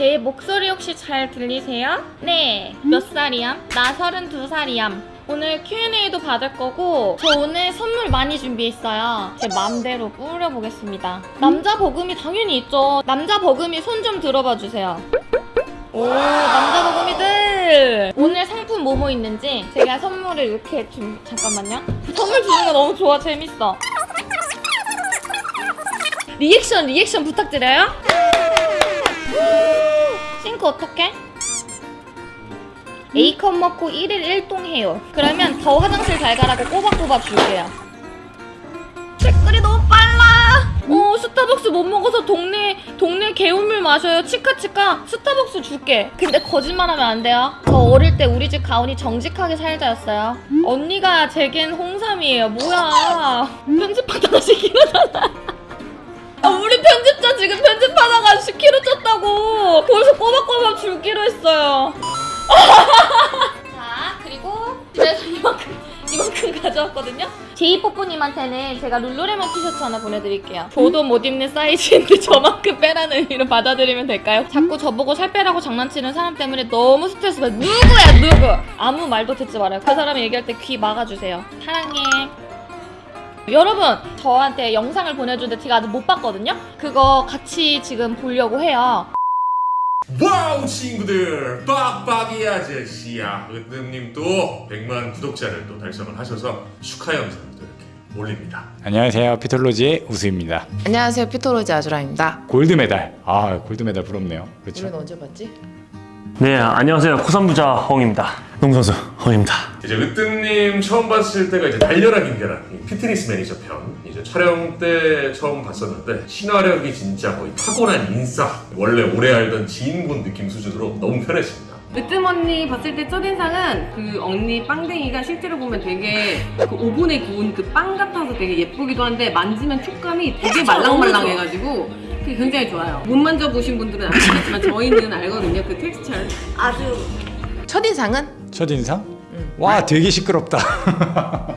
제 목소리 혹시 잘 들리세요? 네. 몇 살이야? 나 32살이야. 오늘 Q&A도 받을 거고 저 오늘 선물 많이 준비했어요. 제 맘대로 꾸려보겠습니다. 남자 버금이 당연히 있죠. 남자 버금이 손 좀 들어봐 주세요. 오 남자 버금이들 오늘 상품 뭐뭐 있는지 제가 선물을 이렇게 좀 잠깐만요. 선물 주는 거 너무 좋아 재밌어. 리액션 리액션 부탁드려요. 싱크 어떡해? A컵 먹고 1일 1동 해요. 그러면 더 화장실 잘 가라고 꼬박꼬박 줄게요. 댓글이 너무 빨라. 어 스타벅스 못 먹어서 동네 동네 개운물 마셔요. 치카치카 스타벅스 줄게. 근데 거짓말하면 안 돼요. 저 어릴 때 우리 집 가온이 정직하게 살자였어요. 언니가 제겐 홍삼이에요. 뭐야? 편집하다가 시키려잖아. 아, 우리 편집자 지금 편집하다가 10kg 쪘다고. 벌써 꼬박꼬박 줄기로 했어요. 자 그리고 그래서 이만큼 이만큼 가져왔거든요. 제이뽀뽀님한테는 제가 룰루레몬 티셔츠 하나 보내드릴게요. 저도 못 입는 사이즈인데 저만큼 빼라는 의미로 받아들이면 될까요? 자꾸 저보고 살 빼라고 장난치는 사람 때문에 너무 스트레스 받아요 누구야 누구? 아무 말도 듣지 말아요. 그 사람이 얘기할 때 귀 막아주세요. 사랑해 여러분 저한테 영상을 보내주는데 제가 아직 못 봤거든요? 그거 같이 지금 보려고 해요. Wow 친구들! 빡빡이 아저씨야. 으뜸님 또 100만 구독자를 또 달성을 하셔서 축하 영상을 또 이렇게 올립니다. 안녕하세요. 피톨로지의 우수입니다. 안녕하세요. 피톨로지 아주라입니다. Gold medal. 아 gold medal 부럽네요. 그렇죠. 우리는 언제 봤지? 네, 안녕하세요. 코삼부자 허웅입니다. 농구선수 허웅입니다. 이제 으뜸님 처음 봤을 때가 이제 달려라 김계란 이 피트니스 매니저 편 이제 촬영 때 처음 봤었는데 친화력이 진짜 거의 타고난 인싸 원래 오래 알던 지인분 느낌 수준으로 너무 편했습니다 으뜸 언니 봤을 때 첫인상은 그 언니 빵댕이가 실제로 보면 되게 그 오븐에 구운 그 빵 같아서 되게 예쁘기도 한데 만지면 촉감이 되게 말랑말랑해가지고 그게 굉장히 좋아요. 못 만져보신 분들은 아시겠지만 저희는 알거든요. 그 텍스처를. 아주 첫인상은? 첫인상? 응. 와 되게 시끄럽다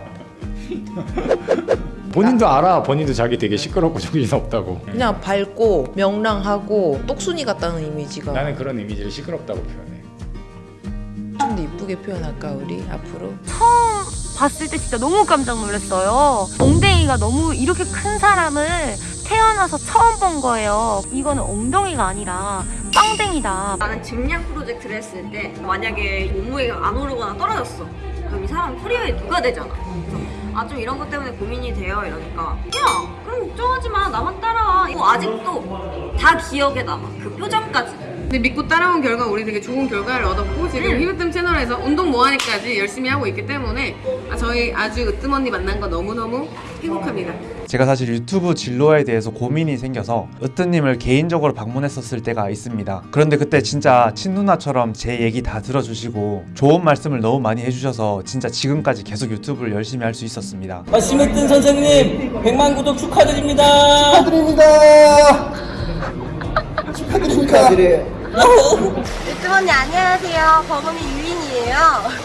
본인도 알아 본인도 자기 되게 시끄럽고 정신 없다고 그냥 밝고 명랑하고 똑순이 같다는 이미지가 나는 그런 이미지를 시끄럽다고 표현해 좀 더 이쁘게 표현할까 우리 앞으로? 처음 봤을 때 진짜 너무 깜짝 놀랐어요. 엉덩이가 너무 이렇게 큰 사람을 태어나서 처음 본 거예요. 이거는 엉덩이가 아니라 빵댕이다. 나는 증량 프로젝트를 했을 때 만약에 몸무게가 안 오르거나 떨어졌어. 그럼 이 사람 커리어에 누가 되잖아. 아 좀 이런 것 때문에 고민이 돼요 이러니까. 야 그럼 걱정하지 마. 나만 따라와. 이거 아직도 다 기억에 남아. 그 표정까지 근데 믿고 따라온 결과 우리 되게 좋은 결과를 얻었고 지금 응. 히브뜸 채널에서 운동 뭐하니까지 열심히 하고 있기 때문에 아, 저희 아주 으뜸 언니 만난 거 너무너무 행복합니다. 제가 사실 유튜브 진로에 대해서 고민이 생겨서 으뜨님을 개인적으로 방문했었을 때가 있습니다. 그런데 그때 진짜 친누나처럼 제 얘기 다 들어주시고 좋은 말씀을 너무 많이 해주셔서 진짜 지금까지 계속 유튜브를 열심히 할 수 있었습니다. 아, 심으뜸 선생님 100만 구독 축하드립니다. 으뜸 언니 안녕하세요 버금이 유인이에요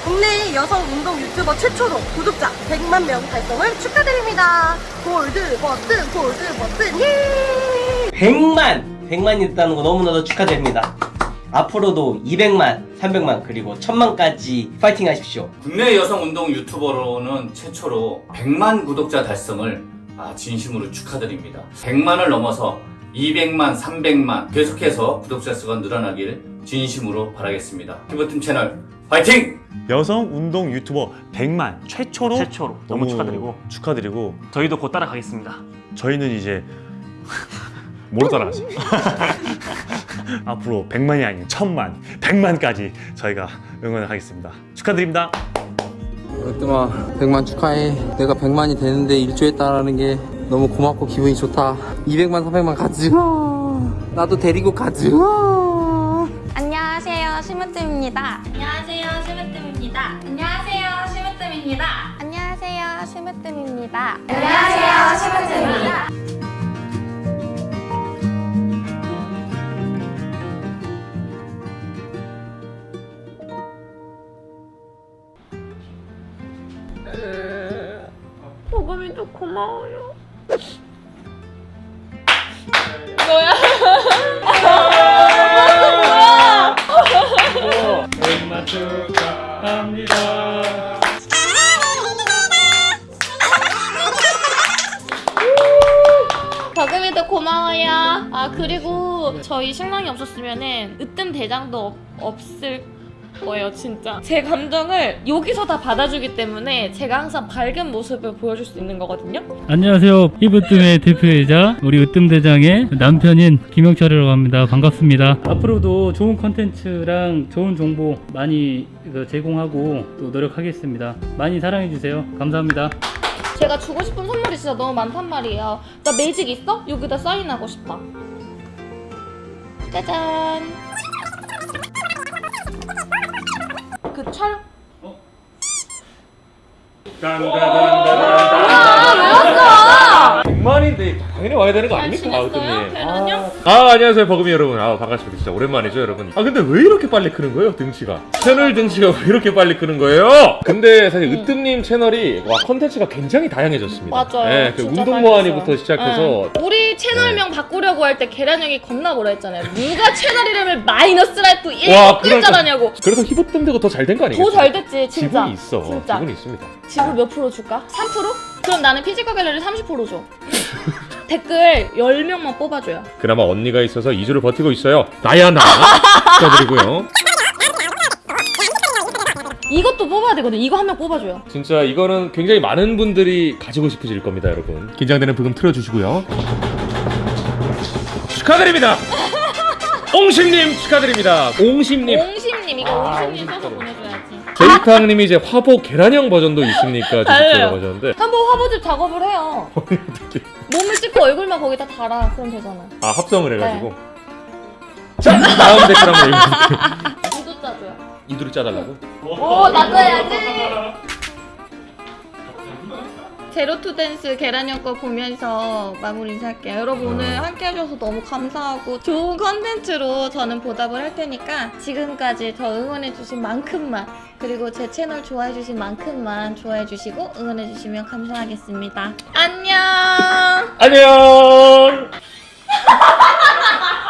국내 여성 운동 유튜버 최초로 구독자 100만 명 달성을 축하드립니다 골드 버튼 골드 버튼 예 100만 100만이 됐다는 거 너무나도 축하드립니다. 앞으로도 200만, 300만 그리고 1000만까지 파이팅 하십시오. 국내 여성 운동 유튜버로는 최초로 100만 구독자 달성을 아, 진심으로 축하드립니다. 100만을 넘어서 200만, 300만 계속해서 구독자 수가 늘어나길 진심으로 바라겠습니다. 피버팀 채널 파이팅! 여성 운동 유튜버 100만 최초로 최초로 너무 축하드리고 축하드리고 저희도 곧 따라가겠습니다. 저희는 이제 뭐로 따라가지? 앞으로 100만이 아닌 1000만, 100만까지 저희가 응원을 하겠습니다. 축하드립니다. 으뜸아 100만 축하해 내가 100만이 되는데 일주했다라는 게 너무 고맙고 기분이 좋다. 200만 300만 가즈아 나도 데리고 가즈아 안녕하세요, 심으뜸입니다. 안녕하세요 심으뜸입니다. 안녕하세요 심으뜸입니다. 안녕하세요, 심으뜸입니다. 안녕하세요 심으뜸입니다. 버금이도 고마워요 뭐야? 얼마 축하합니다 박음이도 고마워요 아 그리고 저희 신랑이 없었으면 은 으뜸 대장도 없을 거예요 진짜 제 감정을 여기서 다 받아주기 때문에 제가 항상 밝은 모습을 보여줄 수 있는 거거든요 안녕하세요. 이브뜸의 대표이자 우리 으뜸대장의 남편인 김영철이라고 합니다. 반갑습니다. 앞으로도 좋은 컨텐츠랑 좋은 정보 많이 그 제공하고 또 노력하겠습니다. 많이 사랑해주세요. 감사합니다. 제가 주고 싶은 선물이 진짜 너무 많단 말이에요 나 매직 있어? 여기다 사인하고 싶다 짜잔 촬영? 아, 100만인데 당연히 와야 되는 거 아닙니까? 으뜸님. 계란요? 아 안녕하세요 버금이 여러분 아 반갑습니다 진짜 오랜만이죠 여러분 아 근데 왜 이렇게 빨리 크는 거예요 등치가 채널 등치가 왜 이렇게 빨리 크는 거예요 근데 사실 으뜸님 채널이 와 컨텐츠가 굉장히 다양해졌습니다 맞아요. 예, 그 진짜 운동 모하니부터. 시작해서 응. 우리 채널명 바꾸려고 할 때 계란 형이 겁나 뭐라 했잖아요. 누가 채널 이름을 마이너스랄 또 와, 1글자라냐고. 그래서 힙으뜸 되고 더 잘 된 거 아니겠어요? 더 잘 됐지 진짜. 지분이 있어 진짜. 지분이 있습니다 지분 몇 프로 줄까? 3%? 그럼 나는 피지컬 갤러리 30% 줘. 댓글 10명만 뽑아줘요. 그나마 언니가 있어서 2주를 버티고 있어요 나야 나 축하드리고요 이것도 뽑아야 되거든. 이거 한 명 뽑아줘요. 진짜 이거는 굉장히 많은 분들이 가지고 싶으실 겁니다 여러분 긴장되는 부금 틀어주시고요 축하드립니다 옹심님 축하드립니다 옹심님 옹심님 이거 아, 옹심님 옹심 써서 보내줘야지. 제이탕님이 이제 화보 계란형 버전도 있습니까? 주십시오 달래요. 버전인데 한번 화보집 작업을 해요. 몸을 찍고 얼굴만 거기다 달아. 그럼 되잖아. 아 합성을 해가지고 네. 자 다음 댓글 한번 읽어볼게요 이도 짜줘요. 이두를 짜달라고? 오 나눠야지. 제로투 댄스 계란형 거 보면서 마무리 인사할게요. 여러분 오늘 함께 해주셔서 너무 감사하고 좋은 컨텐츠로 저는 보답을 할 테니까 지금까지 저 응원해주신 만큼만 그리고 제 채널 좋아해주신 만큼만 좋아해주시고 응원해주시면 감사하겠습니다. 안녕! 안녕